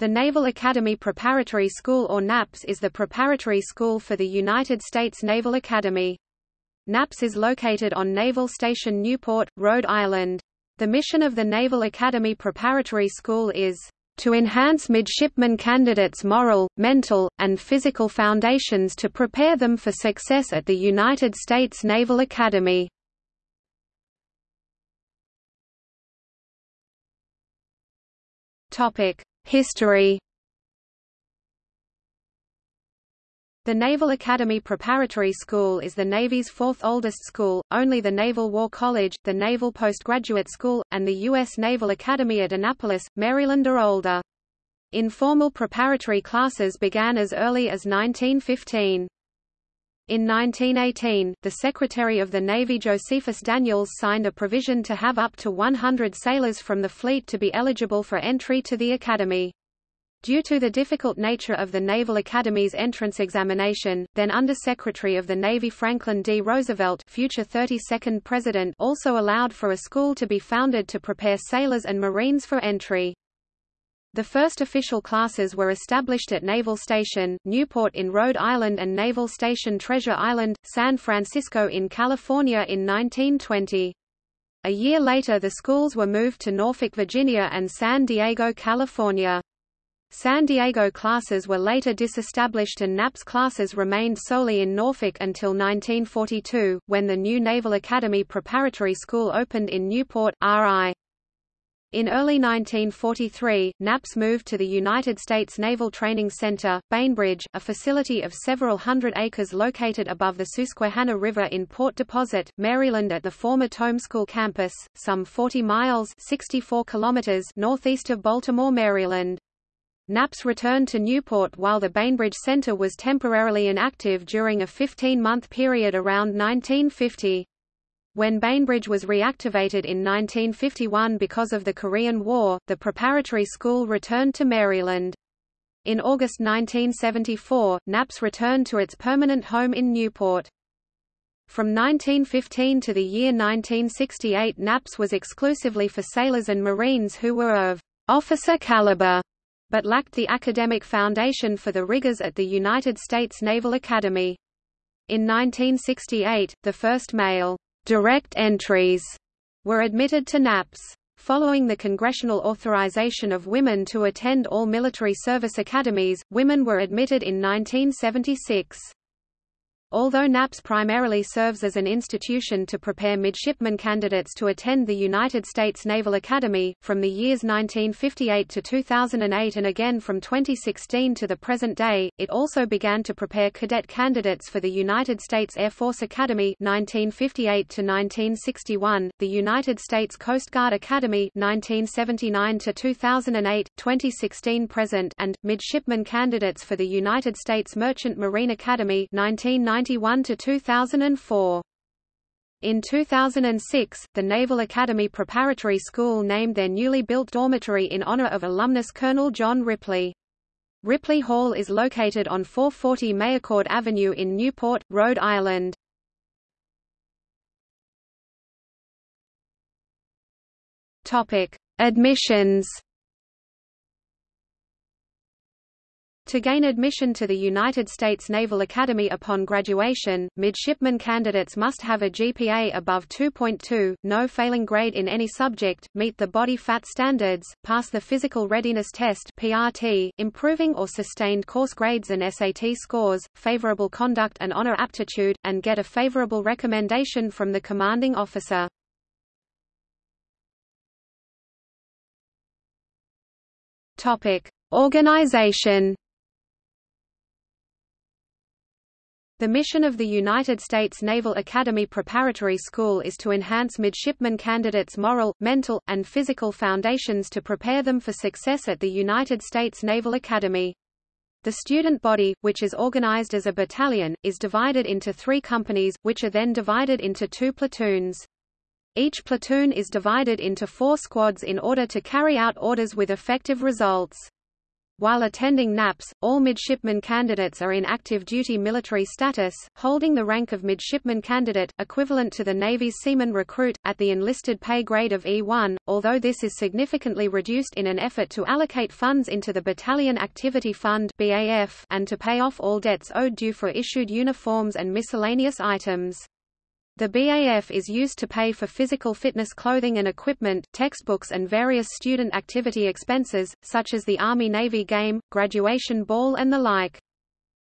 The Naval Academy Preparatory School or NAPS is the preparatory school for the United States Naval Academy. NAPS is located on Naval Station Newport, Rhode Island. The mission of the Naval Academy Preparatory School is to enhance midshipman candidates' moral, mental, and physical foundations to prepare them for success at the United States Naval Academy. Topic: History The Naval Academy Preparatory School is the Navy's fourth oldest school, only the Naval War College, the Naval Postgraduate School, and the U.S. Naval Academy at Annapolis, Maryland are older. Informal preparatory classes began as early as 1915. In 1918, the Secretary of the Navy Josephus Daniels signed a provision to have up to 100 sailors from the fleet to be eligible for entry to the Academy. Due to the difficult nature of the Naval Academy's entrance examination, then Under-Secretary of the Navy Franklin D. Roosevelt future 32nd President also allowed for a school to be founded to prepare sailors and Marines for entry. The first official classes were established at Naval Station, Newport in Rhode Island and Naval Station Treasure Island, San Francisco in California in 1920. A year later the schools were moved to Norfolk, Virginia and San Diego, California. San Diego classes were later disestablished and NAPS classes remained solely in Norfolk until 1942, when the new Naval Academy Preparatory School opened in Newport, RI. In early 1943, NAPS moved to the United States Naval Training Center, Bainbridge, a facility of several hundred acres located above the Susquehanna River in Port Deposit, Maryland at the former Tome School campus, some 40 miles 64 kilometers northeast of Baltimore, Maryland. NAPS returned to Newport while the Bainbridge Center was temporarily inactive during a 15-month period around 1950. When Bainbridge was reactivated in 1951 because of the Korean War, the preparatory school returned to Maryland. In August 1974, NAPS returned to its permanent home in Newport. From 1915 to the year 1968 NAPS was exclusively for sailors and Marines who were of officer caliber, but lacked the academic foundation for the rigors at the United States Naval Academy. In 1968, the first male direct entries were admitted to NAPS. Following the congressional authorization of women to attend all military service academies, women were admitted in 1976. Although NAPS primarily serves as an institution to prepare midshipman candidates to attend the United States Naval Academy, from the years 1958 to 2008 and again from 2016 to the present day, it also began to prepare cadet candidates for the United States Air Force Academy 1958 to 1961, the United States Coast Guard Academy 1979 to 2008, 2016 present and midshipman candidates for the United States Merchant Marine Academy 1990 1991 to 2004. In 2006, the Naval Academy Preparatory School named their newly built dormitory in honor of alumnus Colonel John Ripley. Ripley Hall is located on 440 Meyerkord Avenue in Newport, Rhode Island. Topic: Admissions To gain admission to the United States Naval Academy upon graduation, midshipman candidates must have a GPA above 2.2, no failing grade in any subject, meet the body fat standards, pass the Physical Readiness Test PRT, improving or sustained course grades and SAT scores, favorable conduct and honor aptitude, and get a favorable recommendation from the commanding officer. Topic: Organization The mission of the United States Naval Academy Preparatory School is to enhance midshipman candidates' moral, mental, and physical foundations to prepare them for success at the United States Naval Academy. The student body, which is organized as a battalion, is divided into three companies, which are then divided into two platoons. Each platoon is divided into four squads in order to carry out orders with effective results. While attending NAPS, all midshipman candidates are in active duty military status, holding the rank of midshipman candidate, equivalent to the Navy's seaman recruit, at the enlisted pay grade of E1, although this is significantly reduced in an effort to allocate funds into the Battalion Activity Fund and to pay off all debts owed due for issued uniforms and miscellaneous items. The BAF is used to pay for physical fitness clothing and equipment, textbooks and various student activity expenses, such as the Army-Navy game, graduation ball and the like.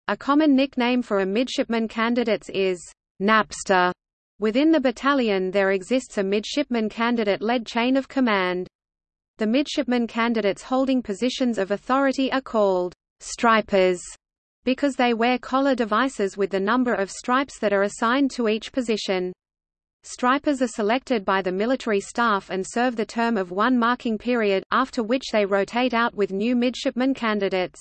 A common nickname for a midshipman candidates is Napster. Within the battalion there exists a midshipman candidate-led chain of command. The midshipman candidates holding positions of authority are called stripers because they wear collar devices with the number of stripes that are assigned to each position. Stripers are selected by the military staff and serve the term of one marking period, after which they rotate out with new midshipman candidates.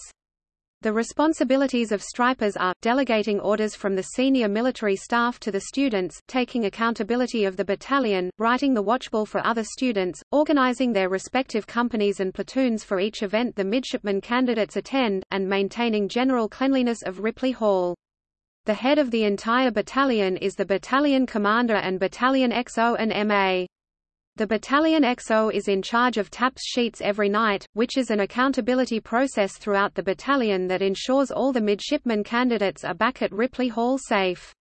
The responsibilities of stripers are, delegating orders from the senior military staff to the students, taking accountability of the battalion, writing the watchbill for other students, organizing their respective companies and platoons for each event the midshipman candidates attend, and maintaining general cleanliness of Ripley Hall. The head of the entire battalion is the battalion commander and battalion XO and MA. The Battalion XO is in charge of TAPS sheets every night, which is an accountability process throughout the battalion that ensures all the midshipman candidates are back at Ripley Hall safe.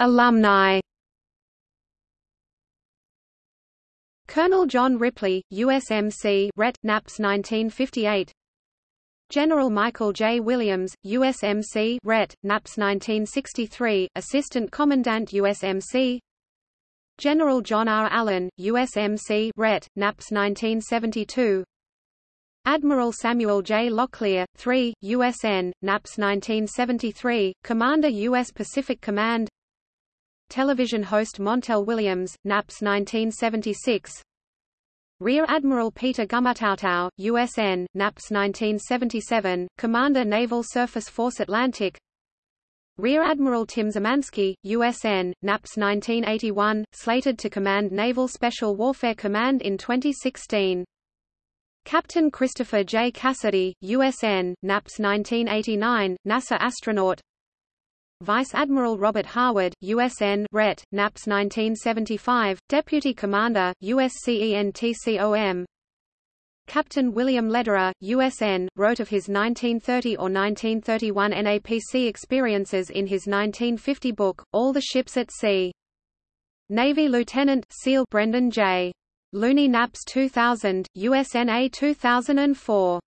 Alumni. Colonel John Ripley, USMC, Ret. Naps 1958. General Michael J. Williams, USMC Ret. NAPS 1963, Assistant Commandant USMC General John R. Allen, USMC Ret. NAPS 1972 Admiral Samuel J. Locklear, 3, USN, NAPS 1973, Commander U.S. Pacific Command Television host Montel Williams, NAPS 1976 Rear Admiral Peter Gumataotao, USN, NAPS 1977, Commander Naval Surface Force Atlantic Rear Admiral Tim Szymanski, USN, NAPS 1981, slated to command Naval Special Warfare Command in 2016. Captain Christopher J. Cassidy, USN, NAPS 1989, NASA astronaut Vice Admiral Robert Harward, USN Ret. NAPS 1975, Deputy Commander, USCENTCOM Captain William Lederer, USN, wrote of his 1930 or 1931 NAPC experiences in his 1950 book, All the Ships at Sea. Navy Lieutenant SEAL Brendan J. Looney Naps 2000, USNA 2004